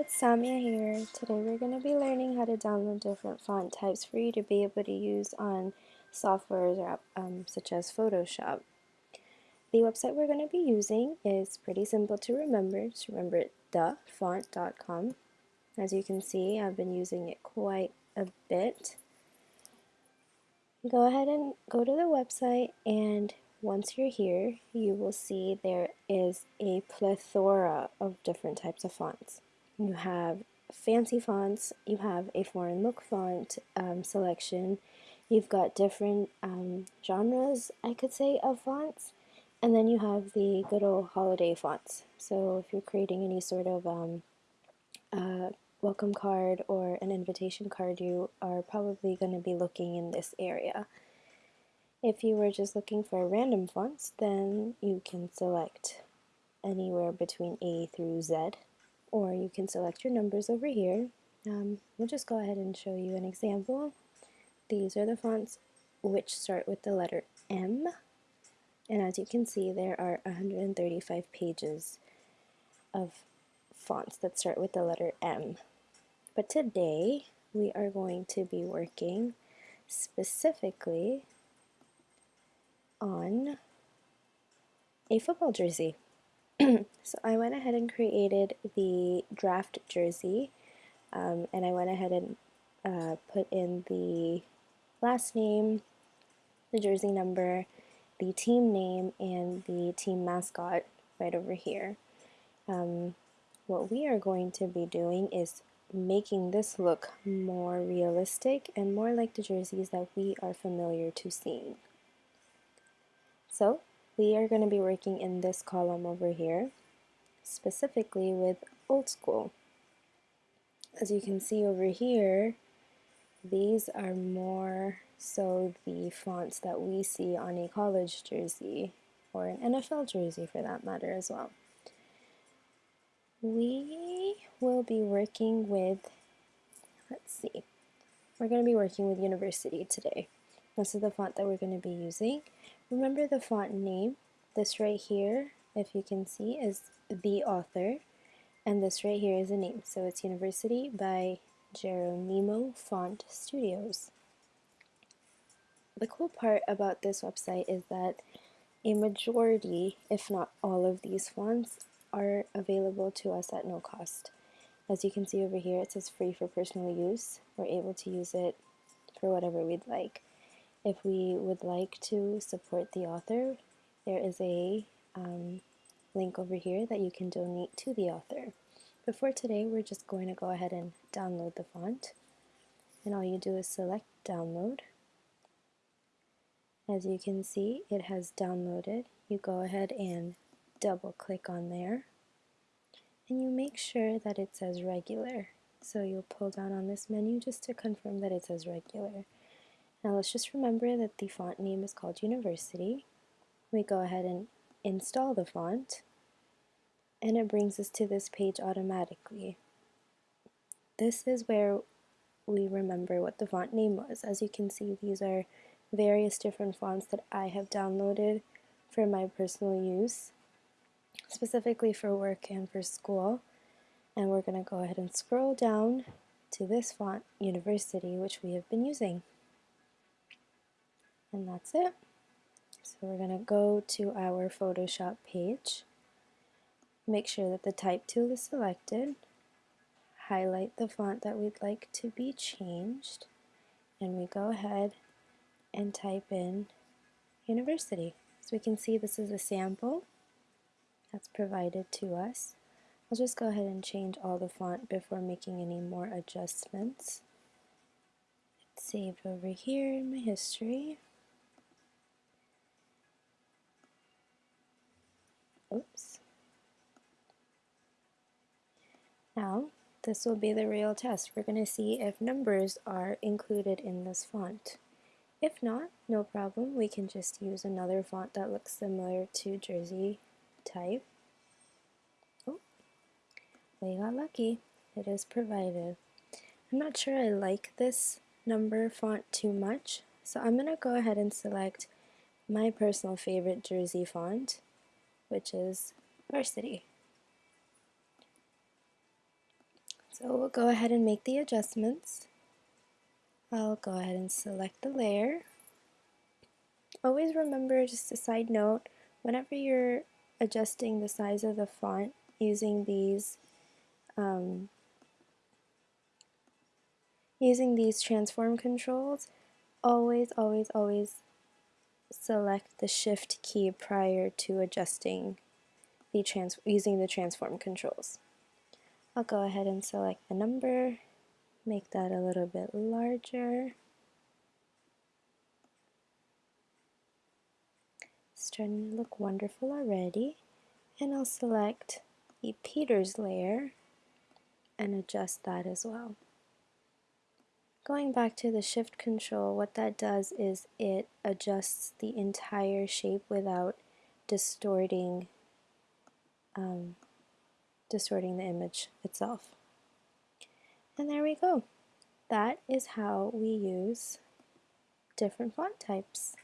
it's Samia here. Today we're going to be learning how to download different font types for you to be able to use on softwares um, such as Photoshop. The website we're going to be using is pretty simple to remember. Just remember dafont.com. As you can see, I've been using it quite a bit. Go ahead and go to the website and once you're here, you will see there is a plethora of different types of fonts. You have fancy fonts, you have a foreign look font um, selection, you've got different um, genres, I could say, of fonts, and then you have the good old holiday fonts. So if you're creating any sort of um, uh, welcome card or an invitation card, you are probably going to be looking in this area. If you were just looking for random fonts, then you can select anywhere between A through Z or you can select your numbers over here. Um, we'll just go ahead and show you an example. These are the fonts which start with the letter M and as you can see there are 135 pages of fonts that start with the letter M. But today we are going to be working specifically on a football jersey. so I went ahead and created the draft jersey um, and I went ahead and uh, put in the last name, the jersey number, the team name, and the team mascot right over here. Um, what we are going to be doing is making this look more realistic and more like the jerseys that we are familiar to seeing. So we are going to be working in this column over here, specifically with old school. As you can see over here, these are more so the fonts that we see on a college jersey or an NFL jersey for that matter as well. We will be working with, let's see, we're going to be working with University today. This is the font that we're going to be using. Remember the font name. This right here, if you can see, is the author. And this right here is a name. So it's University by Geronimo Font Studios. The cool part about this website is that a majority, if not all of these fonts, are available to us at no cost. As you can see over here, it says free for personal use. We're able to use it for whatever we'd like. If we would like to support the author, there is a um, link over here that you can donate to the author. But for today, we're just going to go ahead and download the font. And all you do is select download. As you can see, it has downloaded. You go ahead and double click on there. And you make sure that it says regular. So you'll pull down on this menu just to confirm that it says regular. Now let's just remember that the font name is called University. We go ahead and install the font and it brings us to this page automatically. This is where we remember what the font name was. As you can see, these are various different fonts that I have downloaded for my personal use, specifically for work and for school. And we're going to go ahead and scroll down to this font, University, which we have been using and that's it. So we're going to go to our Photoshop page, make sure that the type tool is selected, highlight the font that we'd like to be changed, and we go ahead and type in university. So we can see this is a sample that's provided to us. I'll just go ahead and change all the font before making any more adjustments. It's saved over here in my history. Now, this will be the real test. We're going to see if numbers are included in this font. If not, no problem. We can just use another font that looks similar to Jersey type. Oh, we got lucky. It is provided. I'm not sure I like this number font too much, so I'm going to go ahead and select my personal favorite Jersey font which is varsity. So we'll go ahead and make the adjustments. I'll go ahead and select the layer. Always remember, just a side note, whenever you're adjusting the size of the font using these um, using these transform controls, always, always, always select the shift key prior to adjusting the trans using the transform controls. I'll go ahead and select the number, make that a little bit larger. It's starting to look wonderful already. And I'll select the Peters layer and adjust that as well. Going back to the shift control, what that does is it adjusts the entire shape without distorting um, distorting the image itself. And there we go. That is how we use different font types.